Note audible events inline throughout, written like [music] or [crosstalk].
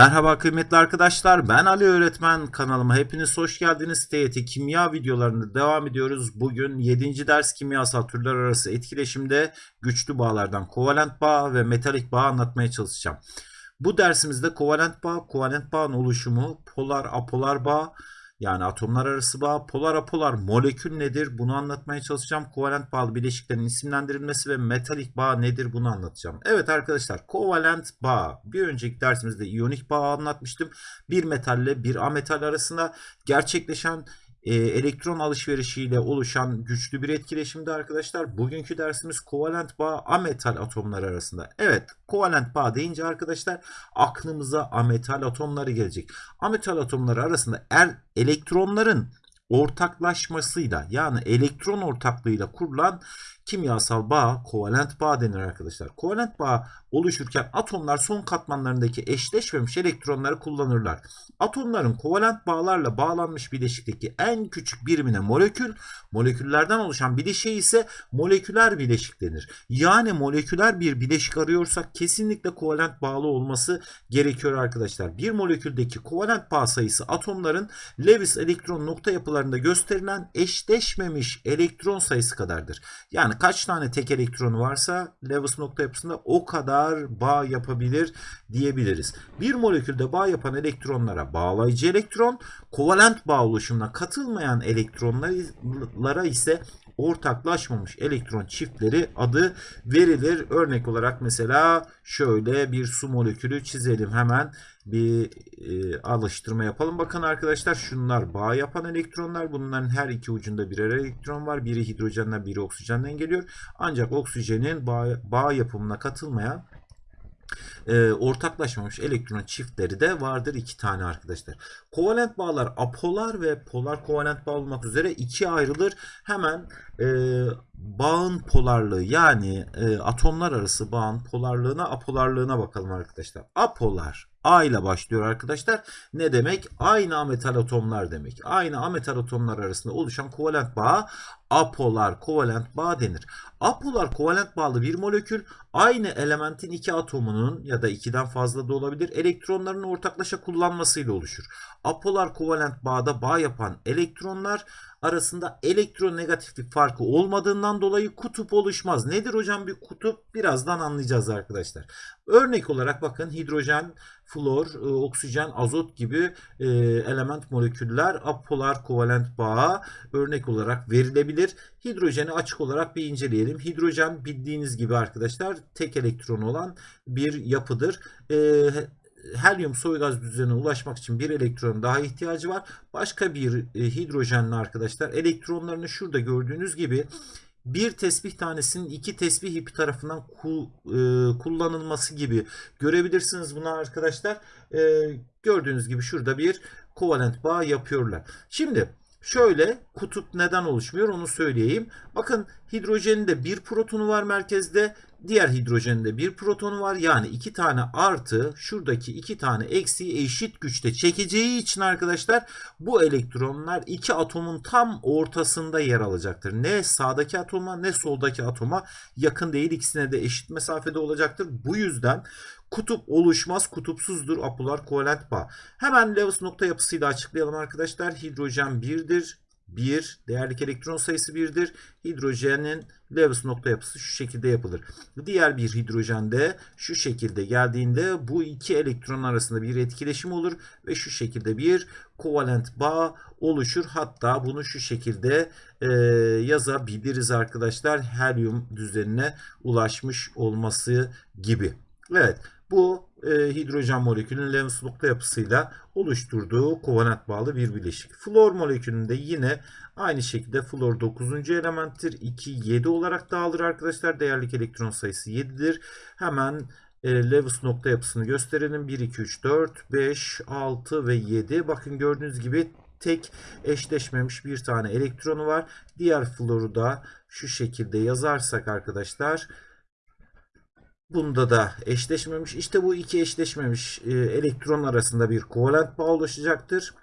Merhaba kıymetli arkadaşlar ben Ali Öğretmen kanalıma hepiniz hoş geldiniz. TYT kimya videolarında devam ediyoruz. Bugün 7. ders kimyasal türler arası etkileşimde güçlü bağlardan kovalent bağ ve metalik bağ anlatmaya çalışacağım. Bu dersimizde kovalent bağ, kovalent bağın oluşumu, polar apolar bağ, yani atomlar arası bağ, polar apolar molekül nedir bunu anlatmaya çalışacağım. Kovalent bağlı bileşiklerin isimlendirilmesi ve metalik bağ nedir bunu anlatacağım. Evet arkadaşlar kovalent bağ bir önceki dersimizde iyonik bağ anlatmıştım. Bir metalle bir ametal arasında gerçekleşen e, elektron alışverişiyle oluşan güçlü bir etkileşimde arkadaşlar. Bugünkü dersimiz kovalent bağ ametal atomlar arasında. Evet kovalent bağ deyince arkadaşlar aklımıza ametal atomları gelecek. Ametal atomları arasında er, elektronların ortaklaşmasıyla yani elektron ortaklığıyla kurulan kimyasal bağ kovalent bağ denir arkadaşlar. Kovalent bağ oluşurken atomlar son katmanlarındaki eşleşmemiş elektronları kullanırlar. Atomların kovalent bağlarla bağlanmış bileşikteki en küçük birimine molekül, moleküllerden oluşan bileşiğe ise moleküler bileşik denir. Yani moleküler bir bileşik arıyorsak kesinlikle kovalent bağlı olması gerekiyor arkadaşlar. Bir moleküldeki kovalent bağ sayısı atomların Lewis elektron nokta yapılarında gösterilen eşleşmemiş elektron sayısı kadardır. Yani kaç tane tek elektronu varsa Lewis nokta yapısında o kadar bağ yapabilir diyebiliriz. Bir molekülde bağ yapan elektronlara bağlayıcı elektron, kovalent bağ oluşumuna katılmayan elektronlara ise ortaklaşmamış elektron çiftleri adı verilir. Örnek olarak mesela şöyle bir su molekülü çizelim hemen bir e, alıştırma yapalım. Bakın arkadaşlar şunlar bağ yapan elektronlar. Bunların her iki ucunda birer elektron var. Biri hidrojenden biri oksijenden geliyor. Ancak oksijenin bağ, bağ yapımına katılmayan e, ortaklaşmamış elektron çiftleri de vardır iki tane arkadaşlar. Kovalent bağlar apolar ve polar kovalent bağ olmak üzere ikiye ayrılır. Hemen e, bağın polarlığı yani e, atomlar arası bağın polarlığına apolarlığına bakalım arkadaşlar. Apolar A ile başlıyor arkadaşlar. Ne demek? Aynı ametal atomlar demek. Aynı ametal atomlar arasında oluşan kovalent bağ apolar kovalent bağ denir. Apolar kovalent bağlı bir molekül aynı elementin iki atomunun ya da ikiden fazla da olabilir elektronların ortaklaşa kullanmasıyla oluşur. Apolar kovalent bağda bağ yapan elektronlar arasında elektronegatiflik farkı olmadığından dolayı kutup oluşmaz. Nedir hocam bir kutup? Birazdan anlayacağız arkadaşlar. Örnek olarak bakın hidrojen, flor, e, oksijen, azot gibi e, element moleküller apolar kovalent bağa örnek olarak verilebilir. Hidrojeni açık olarak bir inceleyelim. Hidrojen bildiğiniz gibi arkadaşlar tek elektron olan bir yapıdır. E, helyum soy gaz düzenine ulaşmak için bir elektron daha ihtiyacı var. Başka bir hidrojenli arkadaşlar elektronlarını şurada gördüğünüz gibi bir tesbih tanesinin iki tesbih ipi tarafından e, kullanılması gibi görebilirsiniz bunu arkadaşlar. E, gördüğünüz gibi şurada bir kovalent bağ yapıyorlar. Şimdi şöyle kutup neden oluşmuyor onu söyleyeyim. Bakın hidrojenin de bir protonu var merkezde. Diğer hidrojenin de bir protonu var. Yani iki tane artı şuradaki iki tane eksiği eşit güçte çekeceği için arkadaşlar bu elektronlar iki atomun tam ortasında yer alacaktır. Ne sağdaki atoma ne soldaki atoma yakın değil. ikisine de eşit mesafede olacaktır. Bu yüzden kutup oluşmaz, kutupsuzdur apolar kovalent bağ. Hemen Lewis nokta yapısıyla açıklayalım arkadaşlar. Hidrojen 1'dir. 1 değerlik elektron sayısı 1'dir. Hidrojenin Lewis nokta yapısı şu şekilde yapılır. Diğer bir hidrojende şu şekilde geldiğinde bu iki elektron arasında bir etkileşim olur ve şu şekilde bir kovalent bağ oluşur. Hatta bunu şu şekilde e, yazabiliriz arkadaşlar. Helyum düzenine ulaşmış olması gibi. Evet bu e, hidrojen molekülünün Lewis nokta yapısıyla oluşturduğu kovalent bağlı bir bileşik. Flor molekülünde yine aynı şekilde flor 9. elementtir. 2, 7 olarak dağılır arkadaşlar. Değerlik elektron sayısı 7'dir. Hemen e, Lewis nokta yapısını gösterelim. 1, 2, 3, 4, 5, 6 ve 7. Bakın gördüğünüz gibi tek eşleşmemiş bir tane elektronu var. Diğer floru da şu şekilde yazarsak arkadaşlar Bunda da eşleşmemiş. İşte bu iki eşleşmemiş e, elektron arasında bir kovalent bağ oluşacaktır.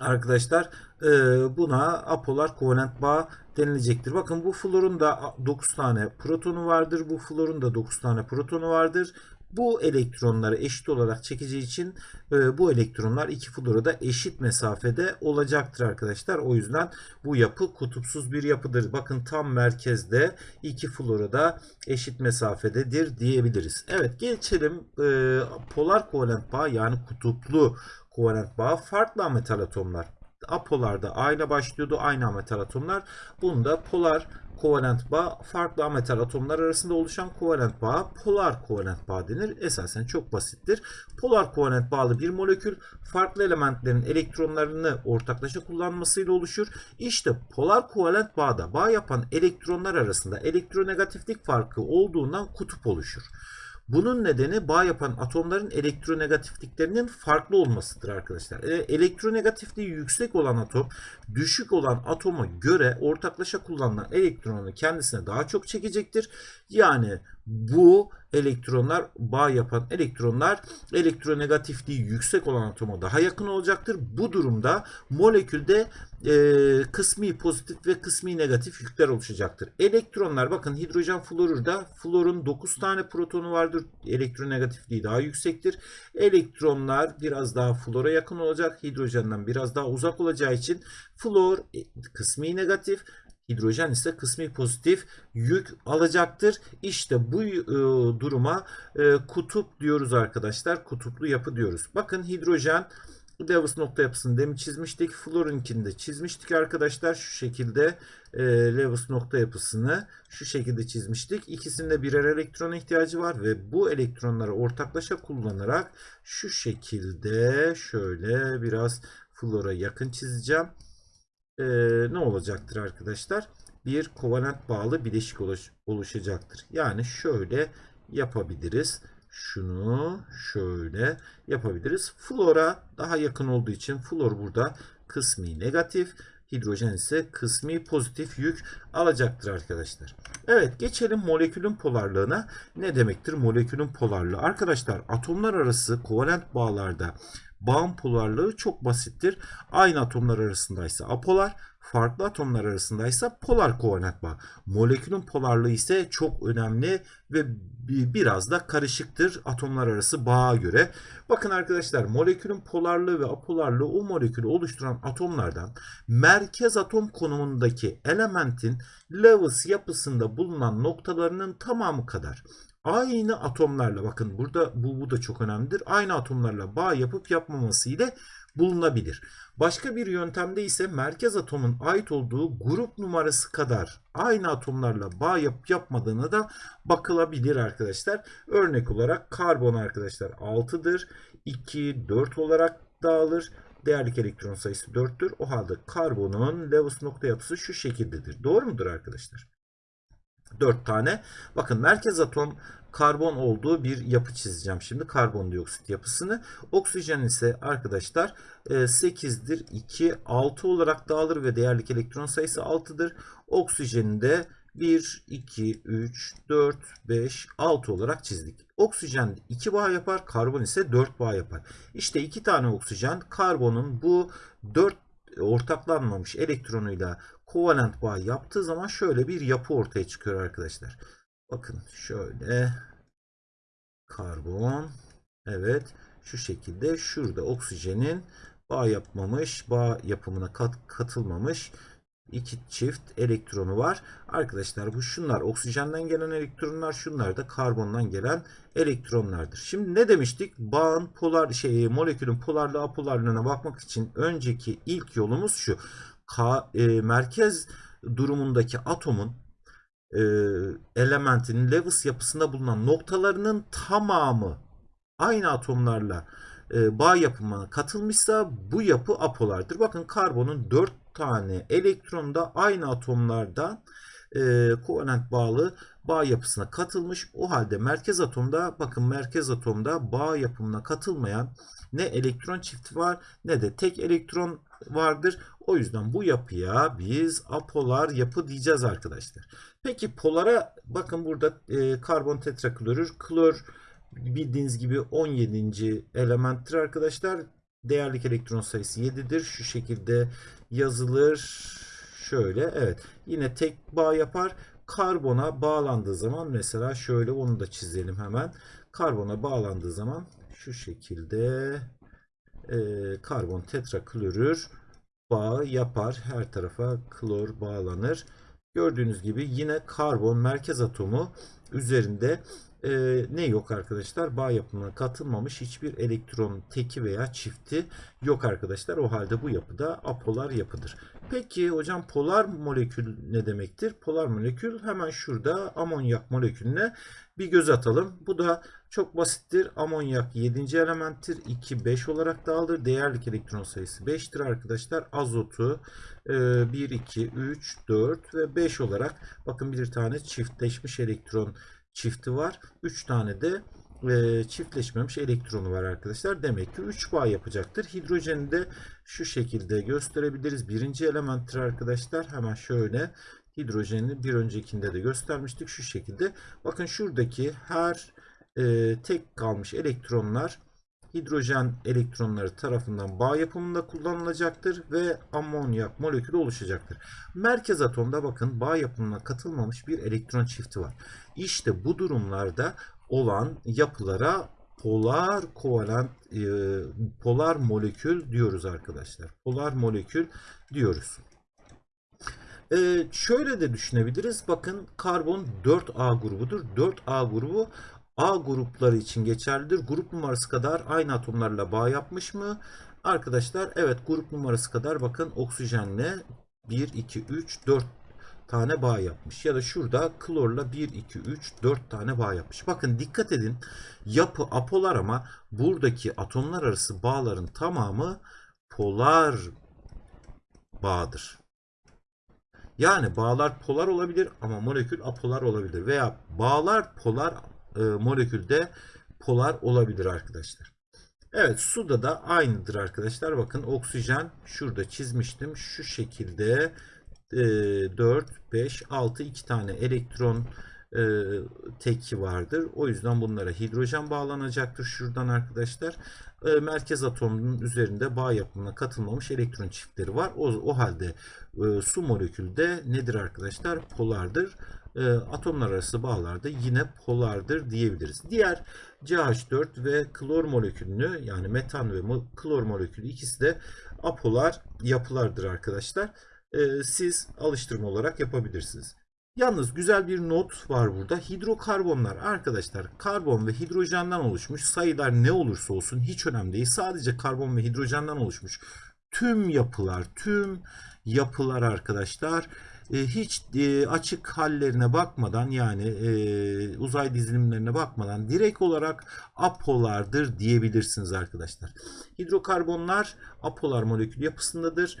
Arkadaşlar e, buna apolar kovalent bağ denilecektir. Bakın bu florun da 9 tane protonu vardır. Bu florun da 9 tane protonu vardır. Bu elektronları eşit olarak çekeceği için e, bu elektronlar iki flora eşit mesafede olacaktır arkadaşlar. O yüzden bu yapı kutupsuz bir yapıdır. Bakın tam merkezde iki flora eşit mesafededir diyebiliriz. Evet geçelim e, polar kovalent bağ yani kutuplu kovalent bağ farklı metal atomlar. Apolarda A ile başlıyordu aynı metal atomlar. Bunda polar kovalent bağ farklı ametal atomlar arasında oluşan kovalent bağ polar kovalent bağ denir. Esasen çok basittir. Polar kovalent bağlı bir molekül farklı elementlerin elektronlarını ortaklaşa kullanmasıyla oluşur. İşte polar kovalent bağda bağ yapan elektronlar arasında elektronegatiflik farkı olduğundan kutup oluşur. Bunun nedeni bağ yapan atomların elektronegatifliklerinin farklı olmasıdır arkadaşlar. E, elektronegatifliği yüksek olan atom düşük olan atoma göre ortaklaşa kullanılan elektronu kendisine daha çok çekecektir. Yani bu elektronlar bağ yapan elektronlar elektronegatifliği yüksek olan atoma daha yakın olacaktır. Bu durumda molekülde e, kısmi pozitif ve kısmi negatif yükler oluşacaktır. Elektronlar bakın hidrojen florürde florun 9 tane protonu vardır. Elektronegatifliği daha yüksektir. Elektronlar biraz daha flora yakın olacak. Hidrojenden biraz daha uzak olacağı için flor e, kısmi negatif Hidrojen ise kısmi pozitif yük alacaktır. İşte bu e, duruma e, kutup diyoruz arkadaşlar. Kutuplu yapı diyoruz. Bakın hidrojen Lewis nokta yapısını demin çizmiştik. Florinkini de çizmiştik arkadaşlar. Şu şekilde e, Lewis nokta yapısını şu şekilde çizmiştik. İkisinde birer elektron ihtiyacı var ve bu elektronları ortaklaşa kullanarak şu şekilde şöyle biraz flora yakın çizeceğim e, ne olacaktır arkadaşlar? Bir kovalent bağlı bileşik oluş, oluşacaktır. Yani şöyle yapabiliriz. Şunu şöyle yapabiliriz. Flora daha yakın olduğu için flor burada kısmi negatif. Hidrojen ise kısmi pozitif yük alacaktır arkadaşlar. Evet geçelim molekülün polarlığına. Ne demektir molekülün polarlığı? Arkadaşlar atomlar arası kovalent bağlarda bağım polarlığı çok basittir. Aynı atomlar arasındaysa apolar, farklı atomlar arasındaysa polar kovalent bağ. Molekülün polarlığı ise çok önemli ve biraz da karışıktır atomlar arası bağa göre. Bakın arkadaşlar molekülün polarlığı ve apolarlığı o molekülü oluşturan atomlardan merkez atom konumundaki elementin Lewis yapısında bulunan noktalarının tamamı kadar aynı atomlarla bakın burada bu, bu da çok önemlidir. Aynı atomlarla bağ yapıp yapmaması ile bulunabilir. Başka bir yöntemde ise merkez atomun ait olduğu grup numarası kadar aynı atomlarla bağ yapıp yapmadığına da bakılabilir arkadaşlar. Örnek olarak karbon arkadaşlar 6'dır. 2, 4 olarak dağılır. Değerlik elektron sayısı 4'tür. O halde karbonun Lewis nokta yapısı şu şekildedir. Doğru mudur arkadaşlar? 4 tane. Bakın merkez atom karbon olduğu bir yapı çizeceğim şimdi. Karbondioksit yapısını. Oksijen ise arkadaşlar 8'dir. 2, 6 olarak dağılır ve değerlik elektron sayısı 6'dır. Oksijenin de 1, 2, 3, 4, 5, 6 olarak çizdik. Oksijen 2 bağ yapar, karbon ise 4 bağ yapar. İşte 2 tane oksijen karbonun bu 4 ortaklanmamış elektronuyla kovalent bağ yaptığı zaman şöyle bir yapı ortaya çıkıyor arkadaşlar. Bakın şöyle karbon evet şu şekilde şurada oksijenin bağ yapmamış bağ yapımına kat, katılmamış iki çift elektronu var. Arkadaşlar bu şunlar oksijenden gelen elektronlar şunlar da karbondan gelen elektronlardır. Şimdi ne demiştik? Bağın polar şey molekülün polarlığı apolarlığına bakmak için önceki ilk yolumuz şu. E, merkez durumundaki atomun e, elementin Lewis yapısında bulunan noktalarının tamamı aynı atomlarla e, bağ yapımına katılmışsa bu yapı apolardır. Bakın karbonun 4 tane elektron da aynı atomlardan e, kovalent bağlı bağ yapısına katılmış. O halde merkez atomda bakın merkez atomda bağ yapımına katılmayan ne elektron çifti var ne de tek elektron vardır. O yüzden bu yapıya biz apolar yapı diyeceğiz arkadaşlar. Peki polara bakın burada e, karbon tetraklorür, klor bildiğiniz gibi 17. elementtir arkadaşlar. Değerlik elektron sayısı 7'dir. Şu şekilde yazılır. Şöyle evet. Yine tek bağ yapar. karbona bağlandığı zaman mesela şöyle onu da çizelim hemen. Karbona bağlandığı zaman şu şekilde e, karbon tetraklorür bağı yapar. Her tarafa klor bağlanır. Gördüğünüz gibi yine karbon merkez atomu üzerinde e, ne yok arkadaşlar? Bağ yapımına katılmamış hiçbir elektron teki veya çifti yok arkadaşlar. O halde bu yapıda apolar yapıdır. Peki hocam polar molekül ne demektir? Polar molekül hemen şurada amonyak molekülüne bir göz atalım. Bu da çok basittir. Amonyak 7. elementtir. 2, 5 olarak dağılır. Değerlik elektron sayısı 5'tir arkadaşlar. Azotu 1, 2, 3, 4 ve 5 olarak bakın bir tane çiftleşmiş elektron çifti var. 3 tane de e, çiftleşmemiş elektronu var arkadaşlar. Demek ki 3 bağ yapacaktır. Hidrojeni de şu şekilde gösterebiliriz. Birinci elementtir arkadaşlar. Hemen şöyle hidrojeni bir öncekinde de göstermiştik. Şu şekilde. Bakın şuradaki her e, tek kalmış elektronlar hidrojen elektronları tarafından bağ yapımında kullanılacaktır ve amonyak molekülü oluşacaktır. Merkez atomda bakın bağ yapımına katılmamış bir elektron çifti var. İşte bu durumlarda olan yapılara polar kovalent e, polar molekül diyoruz arkadaşlar. Polar molekül diyoruz. Ee, şöyle de düşünebiliriz. Bakın karbon 4A grubudur. 4A grubu A grupları için geçerlidir. Grup numarası kadar aynı atomlarla bağ yapmış mı? Arkadaşlar evet grup numarası kadar bakın oksijenle 1, 2, 3, 4 tane bağ yapmış. Ya da şurada klorla 1, 2, 3, 4 tane bağ yapmış. Bakın dikkat edin yapı apolar ama buradaki atomlar arası bağların tamamı polar bağdır. Yani bağlar polar olabilir ama molekül apolar olabilir. Veya bağlar polar e, molekülde polar olabilir arkadaşlar. Evet suda da aynıdır arkadaşlar. Bakın oksijen şurada çizmiştim. Şu şekilde 4, 5, 6 iki tane elektron e, teki vardır. O yüzden bunlara hidrojen bağlanacaktır şuradan arkadaşlar. E, merkez atomunun üzerinde bağ yapımına katılmamış elektron çiftleri var. O, o halde e, su molekülü de nedir arkadaşlar? Polardır. Atomlar arası bağlarda yine polardır diyebiliriz. Diğer CH4 ve klor molekülünü yani metan ve klor molekülü ikisi de apolar yapılardır arkadaşlar. E, siz alıştırma olarak yapabilirsiniz. Yalnız güzel bir not var burada. Hidrokarbonlar arkadaşlar karbon ve hidrojenden oluşmuş sayılar ne olursa olsun hiç önemli değil. Sadece karbon ve hidrojenden oluşmuş tüm yapılar, tüm yapılar arkadaşlar hiç e, açık hallerine bakmadan yani e, uzay dizilimlerine bakmadan direkt olarak apolardır diyebilirsiniz arkadaşlar. Hidrokarbonlar apolar molekül yapısındadır.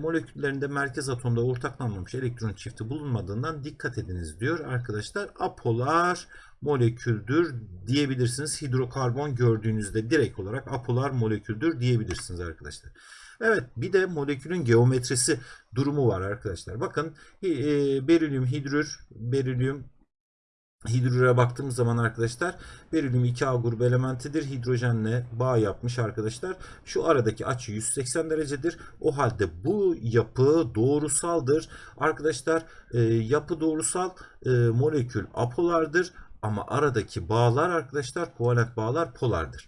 Moleküllerinde merkez atomda ortaklanmamış elektron çifti bulunmadığından dikkat ediniz diyor arkadaşlar. Apolar moleküldür diyebilirsiniz. Hidrokarbon gördüğünüzde direkt olarak apolar moleküldür diyebilirsiniz arkadaşlar. Evet bir de molekülün geometrisi durumu var arkadaşlar. Bakın e, berilyum hidrür, berilyum Hidrüre baktığımız zaman arkadaşlar berilyum 2A grubu elementidir. Hidrojenle bağ yapmış arkadaşlar. Şu aradaki açı 180 derecedir. O halde bu yapı doğrusaldır. Arkadaşlar e, yapı doğrusal e, molekül apolardır. Ama aradaki bağlar arkadaşlar kovalent bağlar polardır.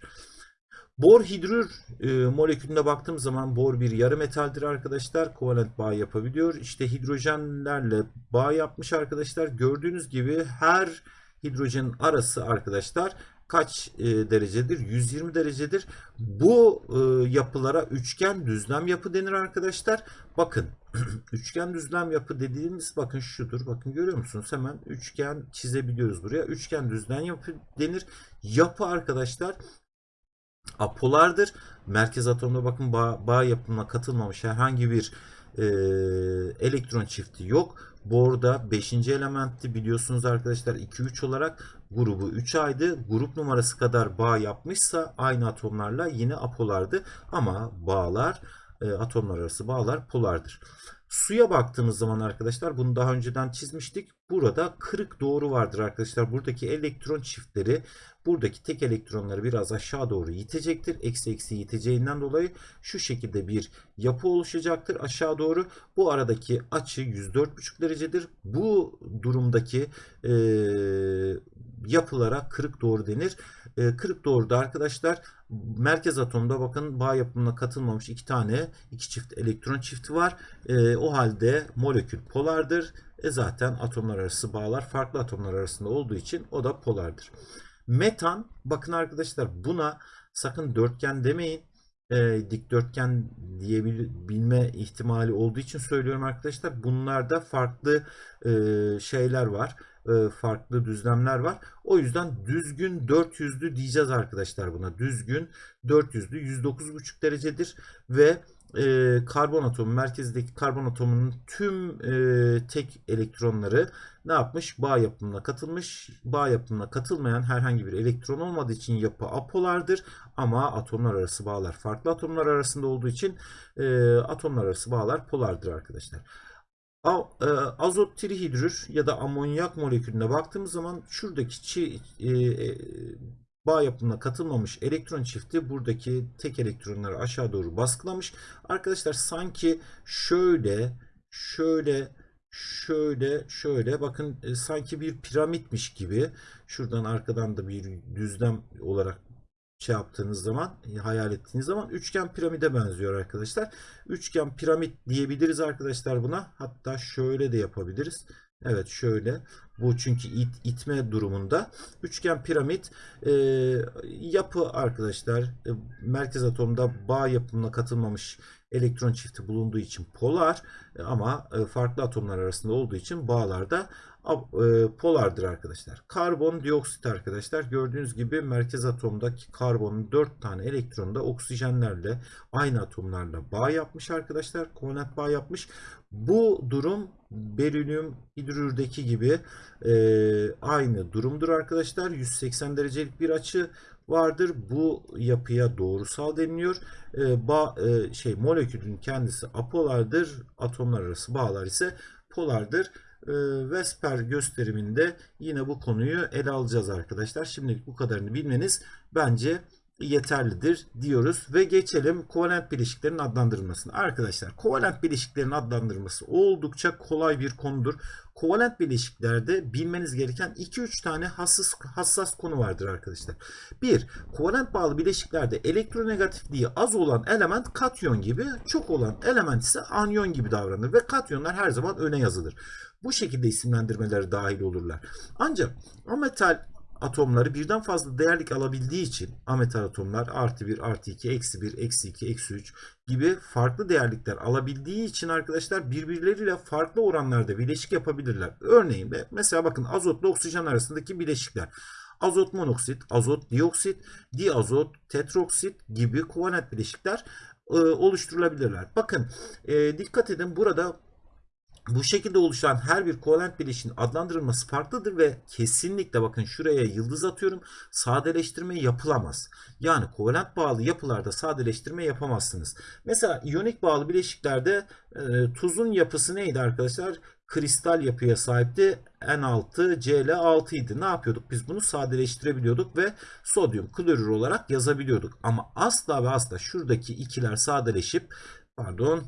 Bor hidrür e, molekülüne baktığımız zaman bor bir yarı metaldir arkadaşlar. Kovalent bağ yapabiliyor. İşte hidrojenlerle bağ yapmış arkadaşlar. Gördüğünüz gibi her hidrojenin arası arkadaşlar kaç e, derecedir? 120 derecedir. Bu e, yapılara üçgen düzlem yapı denir arkadaşlar. Bakın [clears throat] üçgen düzlem yapı dediğimiz bakın şudur. Bakın görüyor musunuz? Hemen üçgen çizebiliyoruz buraya. Üçgen düzlem yapı denir. Yapı arkadaşlar apolardır. Merkez atomda bakın bağ, bağ yapımına katılmamış herhangi bir e, elektron çifti yok. Borda 5. elementti biliyorsunuz arkadaşlar 2-3 olarak grubu 3 aydı. Grup numarası kadar bağ yapmışsa aynı atomlarla yine apolardı. Ama bağlar e, atomlar arası bağlar polardır. Suya baktığımız zaman arkadaşlar bunu daha önceden çizmiştik. Burada kırık doğru vardır arkadaşlar. Buradaki elektron çiftleri buradaki tek elektronları biraz aşağı doğru itecektir. Eksi eksi iteceğinden dolayı şu şekilde bir yapı oluşacaktır aşağı doğru. Bu aradaki açı 104,5 derecedir. Bu durumdaki e, yapılara kırık doğru denir. E, kırık doğruda arkadaşlar merkez atomda bakın bağ yapımına katılmamış iki tane iki çift elektron çifti var. E, o halde molekül polardır. E zaten atomlar arası bağlar farklı atomlar arasında olduğu için o da polardır. Metan bakın arkadaşlar buna sakın dörtgen demeyin. E, dikdörtgen diyebilme ihtimali olduğu için söylüyorum arkadaşlar. Bunlarda farklı e, şeyler var. E, farklı düzlemler var. O yüzden düzgün 400'lü diyeceğiz arkadaşlar buna. Düzgün 400'lü 109,5 derecedir ve e, karbon atomu merkezdeki karbon atomunun tüm e, tek elektronları ne yapmış? Bağ yapımına katılmış. Bağ yapımına katılmayan herhangi bir elektron olmadığı için yapı apolardır. Ama atomlar arası bağlar farklı atomlar arasında olduğu için e, atomlar arası bağlar polardır arkadaşlar. E, azot trihidrür ya da amonyak molekülüne baktığımız zaman şuradaki çi, e, e, bağ yapımına katılmamış elektron çifti buradaki tek elektronları aşağı doğru baskılamış. Arkadaşlar sanki şöyle şöyle şöyle şöyle bakın e, sanki bir piramitmiş gibi şuradan arkadan da bir düzlem olarak şey yaptığınız zaman e, hayal ettiğiniz zaman üçgen piramide benziyor arkadaşlar. Üçgen piramit diyebiliriz arkadaşlar buna. Hatta şöyle de yapabiliriz. Evet şöyle. Bu çünkü it, itme durumunda. Üçgen piramit e, yapı arkadaşlar. E, merkez atomda bağ yapımına katılmamış elektron çifti bulunduğu için polar e, ama e, farklı atomlar arasında olduğu için bağlarda polardır arkadaşlar. Karbon dioksit arkadaşlar gördüğünüz gibi merkez atomdaki karbonun 4 tane elektronu da oksijenlerle aynı atomlarla bağ yapmış arkadaşlar. Kovalent bağ yapmış. Bu durum berilyum hidrürdeki gibi e, aynı durumdur arkadaşlar. 180 derecelik bir açı vardır. Bu yapıya doğrusal deniliyor. E, bağ, e, şey molekülün kendisi apolardır. Atomlar arası bağlar ise polardır. E, Vesper gösteriminde yine bu konuyu ele alacağız arkadaşlar. Şimdilik bu kadarını bilmeniz bence yeterlidir diyoruz ve geçelim kovalent bileşiklerin adlandırılmasına. Arkadaşlar kovalent bileşiklerin adlandırılması oldukça kolay bir konudur. Kovalent bileşiklerde bilmeniz gereken 2-3 tane hassas, hassas konu vardır arkadaşlar. 1. Kovalent bağlı bileşiklerde elektronegatifliği az olan element katyon gibi, çok olan element ise anyon gibi davranır ve katyonlar her zaman öne yazılır. Bu şekilde isimlendirmeleri dahil olurlar. Ancak ametal atomları birden fazla değerlik alabildiği için ametal atomlar artı 1, artı 2, eksi 1, eksi 2, eksi 3 gibi farklı değerlikler alabildiği için arkadaşlar birbirleriyle farklı oranlarda bileşik yapabilirler. Örneğin mesela bakın azotla oksijen arasındaki bileşikler. Azot monoksit, azot dioksit, diazot, tetroksit gibi kovalent bileşikler e, oluşturulabilirler. Bakın e, dikkat edin burada bu şekilde oluşan her bir kovalent bileşiğin adlandırılması farklıdır ve kesinlikle bakın şuraya yıldız atıyorum sadeleştirme yapılamaz. Yani kovalent bağlı yapılarda sadeleştirme yapamazsınız. Mesela iyonik bağlı bileşiklerde e, tuzun yapısı neydi arkadaşlar? Kristal yapıya sahipti. N6, Cl6 idi. Ne yapıyorduk? Biz bunu sadeleştirebiliyorduk ve sodyum klorür olarak yazabiliyorduk. Ama asla ve asla şuradaki ikiler sadeleşip pardon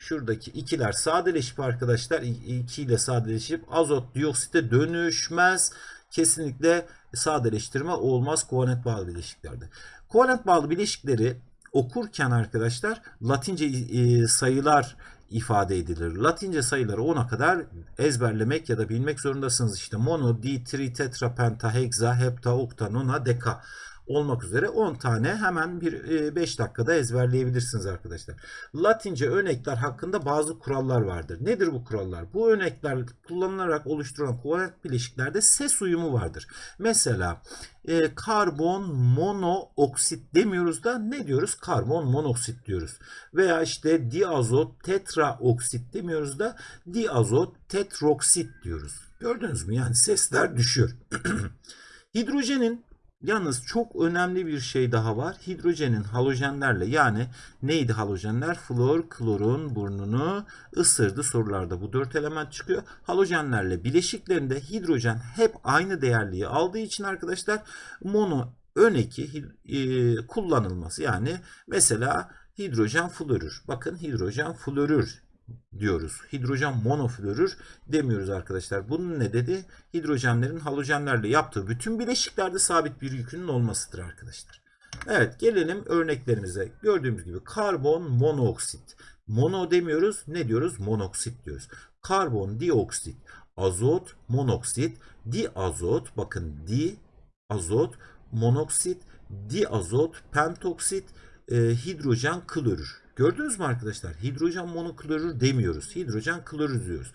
Şuradaki ikiler sadeleşip arkadaşlar 2 ile sadeleşip azot dioksite dönüşmez. Kesinlikle sadeleştirme olmaz kovalent bağlı bileşiklerde. Kovalent bağlı bileşikleri okurken arkadaşlar Latince sayılar ifade edilir. Latince sayıları 10'a kadar ezberlemek ya da bilmek zorundasınız. İşte mono, di, tri, tetra, penta, hexa, hepta, okta, nona, deka olmak üzere 10 tane hemen bir 5 e, dakikada ezberleyebilirsiniz arkadaşlar. Latince örnekler hakkında bazı kurallar vardır. Nedir bu kurallar? Bu örnekler kullanılarak oluşturulan kovalent bileşiklerde ses uyumu vardır. Mesela e, karbon monoksit demiyoruz da ne diyoruz? Karbon monoksit diyoruz. Veya işte diazot tetraoksit demiyoruz da diazot tetroksit diyoruz. Gördünüz mü? Yani sesler düşüyor. [clears throat] Hidrojenin Yalnız çok önemli bir şey daha var. Hidrojenin halojenlerle yani neydi halojenler? Flor, klorun burnunu ısırdı sorularda. Bu dört element çıkıyor. Halojenlerle bileşiklerinde hidrojen hep aynı değerliği aldığı için arkadaşlar mono ön eki e, kullanılması. Yani mesela hidrojen florür. Bakın hidrojen florür diyoruz. Hidrojen monoflorür demiyoruz arkadaşlar. Bunun ne dedi? Hidrojenlerin halojenlerle yaptığı bütün bileşiklerde sabit bir yükünün olmasıdır arkadaşlar. Evet gelelim örneklerimize. Gördüğümüz gibi karbon monoksit. Mono demiyoruz. Ne diyoruz? Monoksit diyoruz. Karbon dioksit, azot monoksit, diazot bakın di azot monoksit, diazot pentoksit, e, hidrojen klorür. Gördünüz mü arkadaşlar? Hidrojen monoklorür demiyoruz. Hidrojen klorür diyoruz.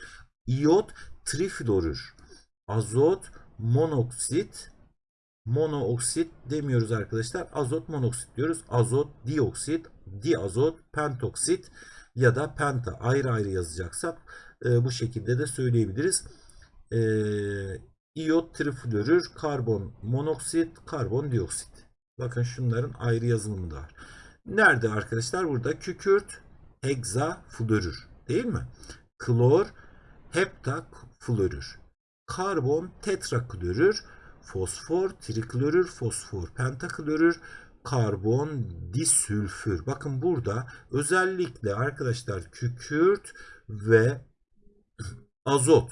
İyot triflorür. Azot monoksit monooksit demiyoruz arkadaşlar. Azot monoksit diyoruz. Azot dioksit, diazot pentoksit ya da penta ayrı ayrı yazacaksak e, bu şekilde de söyleyebiliriz. E, iyot triflorür, karbon monoksit, karbon dioksit. Bakın şunların ayrı yazılımı da var. Nerede arkadaşlar? Burada kükürt hegzaflorür değil mi? Klor heptaklorür. Karbon tetraklorür. Fosfor triklorür. Fosfor pentaklorür. Karbon disülfür. Bakın burada özellikle arkadaşlar kükürt ve azot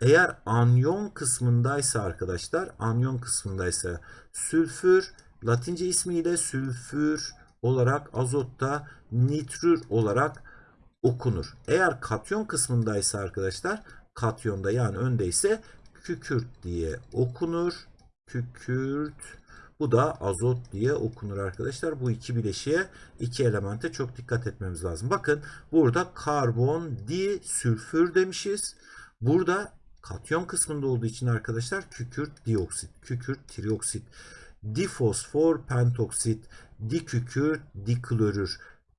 eğer anyon kısmındaysa arkadaşlar anyon kısmındaysa sülfür Latince ismiyle sülfür olarak azotta nitrür olarak okunur. Eğer katyon kısmındaysa arkadaşlar katyonda yani öndeyse kükürt diye okunur. Kükürt bu da azot diye okunur arkadaşlar. Bu iki bileşiğe, iki elemente çok dikkat etmemiz lazım. Bakın burada karbon disülfür demişiz. Burada katyon kısmında olduğu için arkadaşlar kükürt dioksit, kükürt trioksit, difosfor pentoksit, dikükürt diklorür,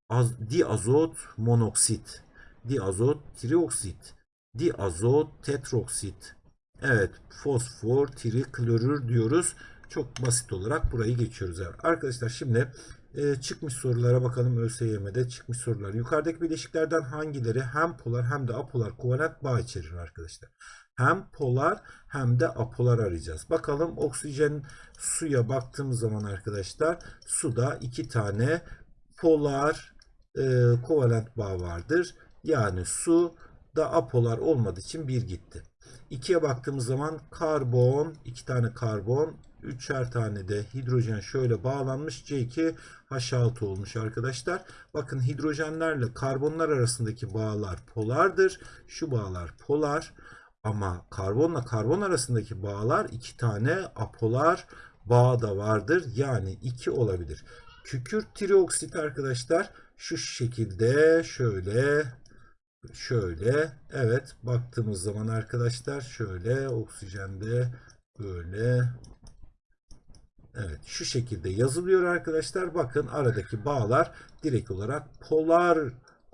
az, diazot monoksit, diazot trioksit, diazot tetroksit. Evet fosfor triklorür diyoruz. Çok basit olarak burayı geçiyoruz. Arkadaşlar şimdi e, çıkmış sorulara bakalım ÖSYM'de çıkmış sorular. Yukarıdaki bileşiklerden hangileri hem polar hem de apolar kovalent bağ içerir arkadaşlar? Hem polar hem de apolar arayacağız. Bakalım oksijen suya baktığımız zaman arkadaşlar suda iki tane polar e, kovalent bağ vardır. Yani su da apolar olmadığı için bir gitti. 2'ye baktığımız zaman karbon, iki tane karbon, üçer tane de hidrojen şöyle bağlanmış. C2 H6 olmuş arkadaşlar. Bakın hidrojenlerle karbonlar arasındaki bağlar polardır. Şu bağlar polar. Ama karbonla karbon arasındaki bağlar iki tane apolar bağ da vardır. Yani iki olabilir. Kükürt trioksit arkadaşlar şu şekilde şöyle şöyle evet baktığımız zaman arkadaşlar şöyle oksijende böyle evet şu şekilde yazılıyor arkadaşlar bakın aradaki bağlar direkt olarak polar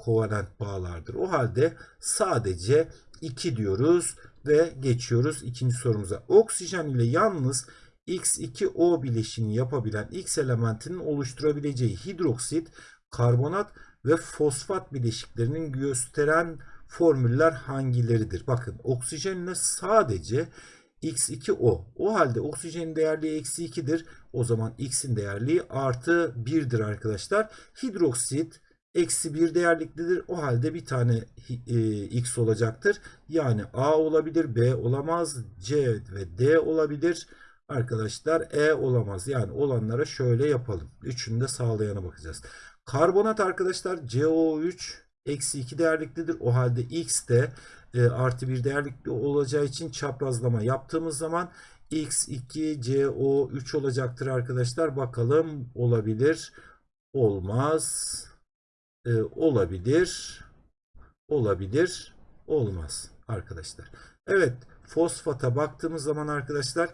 kovalent bağlardır o halde sadece 2 diyoruz ve geçiyoruz ikinci sorumuza oksijen ile yalnız X2O bileşini yapabilen X elementinin oluşturabileceği hidroksit karbonat ve fosfat bileşiklerinin gösteren formüller hangileridir? Bakın oksijenle sadece X2O. O halde oksijenin değerliği eksi 2'dir. O zaman X'in değerliği artı 1'dir arkadaşlar. Hidroksit eksi 1 değerliklidir. O halde bir tane e, X olacaktır. Yani A olabilir, B olamaz, C ve D olabilir. Arkadaşlar E olamaz. Yani olanlara şöyle yapalım. Üçünü de sağlayana bakacağız. Karbonat arkadaşlar CO3 eksi 2 değerliklidir. O halde X de e, artı 1 değerlikli olacağı için çaprazlama yaptığımız zaman X2 CO3 olacaktır arkadaşlar. Bakalım olabilir. Olmaz. E, olabilir. Olabilir. Olmaz arkadaşlar. Evet fosfata baktığımız zaman arkadaşlar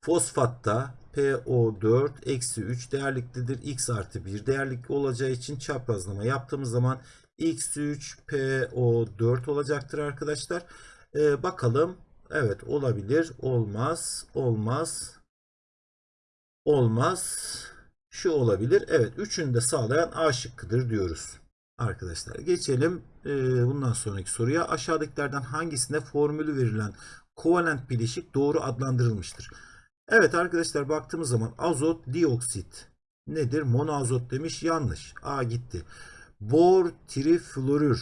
fosfatta PO4 eksi 3 değerliklidir. X artı 1 değerlikli olacağı için çaprazlama yaptığımız zaman X3 PO4 olacaktır arkadaşlar. Ee, bakalım. Evet olabilir. Olmaz. Olmaz. olmaz. Şu olabilir. Evet. Üçünü de sağlayan A şıkkıdır diyoruz. Arkadaşlar geçelim e, bundan sonraki soruya. Aşağıdakilerden hangisinde formülü verilen kovalent bileşik doğru adlandırılmıştır? Evet arkadaşlar baktığımız zaman azot dioksit nedir? Monoazot demiş yanlış. A gitti. Bor triflorür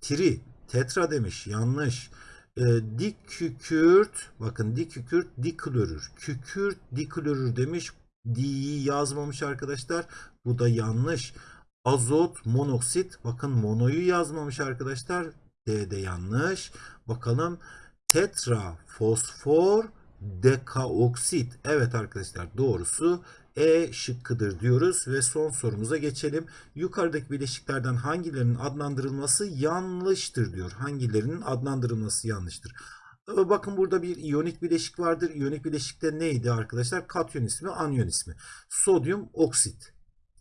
tri tetra demiş yanlış. E, dikükürt bakın dikükürt diklorür. Kükürt diklorür demiş. Di'yi yazmamış arkadaşlar. Bu da yanlış. Azot monoksit bakın monoyu yazmamış arkadaşlar. D de yanlış. Bakalım tetra fosfor dekaoksit. Evet arkadaşlar doğrusu E şıkkıdır diyoruz ve son sorumuza geçelim. Yukarıdaki bileşiklerden hangilerinin adlandırılması yanlıştır diyor. Hangilerinin adlandırılması yanlıştır. Bakın burada bir iyonik bileşik vardır. İyonik bileşikte neydi arkadaşlar? Katyon ismi, anyon ismi. Sodyum oksit.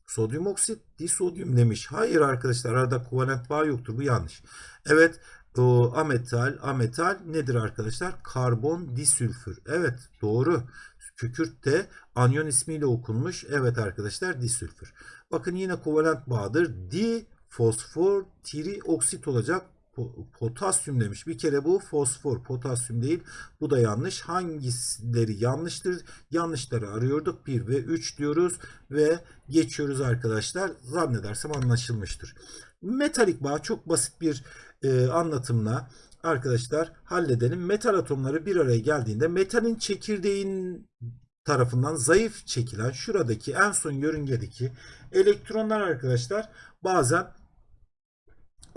Sodyum oksit disodyum demiş. Hayır arkadaşlar arada kovalent bağ yoktur. Bu yanlış. Evet o ametal ametal nedir arkadaşlar? Karbon disülfür. Evet doğru. Kükürt de anyon ismiyle okunmuş. Evet arkadaşlar disülfür. Bakın yine kovalent bağdır. Di fosfor trioksit olacak. Po- Potasyum demiş. Bir kere bu fosfor, potasyum değil. Bu da yanlış. Hangileri yanlıştır? Yanlışları arıyorduk. 1 ve 3 diyoruz ve geçiyoruz arkadaşlar. Zannedersem anlaşılmıştır. Metalik bağ çok basit bir e, anlatımla arkadaşlar halledelim. Metal atomları bir araya geldiğinde metalin çekirdeğin tarafından zayıf çekilen şuradaki en son yörüngedeki elektronlar arkadaşlar bazen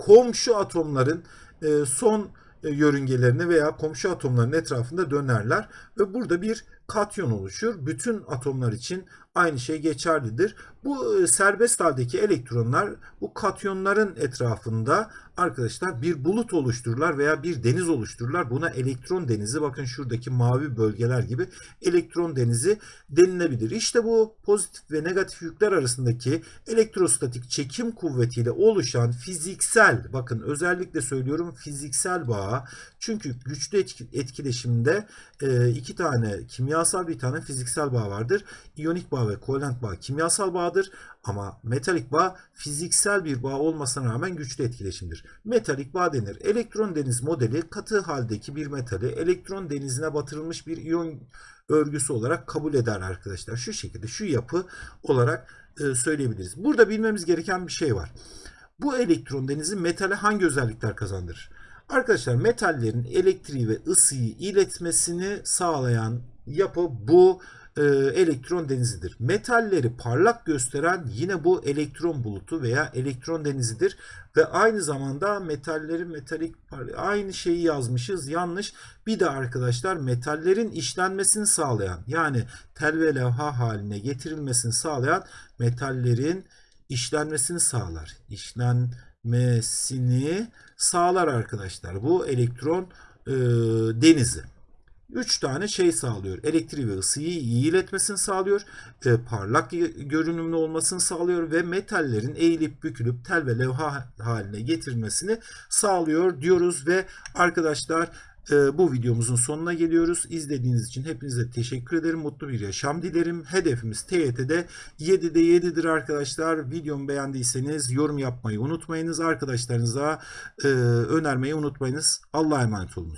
komşu atomların e, son e, yörüngelerine veya komşu atomların etrafında dönerler ve burada bir katyon oluşur. Bütün atomlar için aynı şey geçerlidir. Bu e, serbest haldeki elektronlar bu katyonların etrafında arkadaşlar bir bulut oluştururlar veya bir deniz oluştururlar. Buna elektron denizi bakın şuradaki mavi bölgeler gibi elektron denizi denilebilir. İşte bu pozitif ve negatif yükler arasındaki elektrostatik çekim kuvvetiyle oluşan fiziksel bakın özellikle söylüyorum fiziksel bağ çünkü güçlü etki- etkileşimde e, iki tane kimyasal bir tane fiziksel bağ vardır. İyonik bağ ve kovalent bağ kimyasal bağdır ama metalik bağ fiziksel bir bağ olmasına rağmen güçlü etkileşimdir. Metalik bağ denir. Elektron deniz modeli katı haldeki bir metali elektron denizine batırılmış bir iyon örgüsü olarak kabul eder arkadaşlar. Şu şekilde şu yapı olarak e, söyleyebiliriz. Burada bilmemiz gereken bir şey var. Bu elektron denizi metale hangi özellikler kazandırır? Arkadaşlar metallerin elektriği ve ısıyı iletmesini sağlayan yapı bu e, elektron denizidir. Metalleri parlak gösteren yine bu elektron bulutu veya elektron denizidir ve aynı zamanda metallerin metalik aynı şeyi yazmışız yanlış. Bir de arkadaşlar metallerin işlenmesini sağlayan yani tel ve levha haline getirilmesini sağlayan metallerin işlenmesini sağlar. İşlenmesini sağlar arkadaşlar. Bu elektron e, denizi. 3 tane şey sağlıyor. Elektriği ve ısıyı iyi iletmesini sağlıyor. e, parlak görünümlü olmasını sağlıyor ve metallerin eğilip bükülüp tel ve levha haline getirilmesini sağlıyor diyoruz ve arkadaşlar e, bu videomuzun sonuna geliyoruz. İzlediğiniz için hepinize teşekkür ederim. Mutlu bir yaşam dilerim. Hedefimiz TYT'de 7'de 7'dir arkadaşlar. Videomu beğendiyseniz yorum yapmayı unutmayınız. Arkadaşlarınıza e, önermeyi unutmayınız. Allah'a emanet olunuz.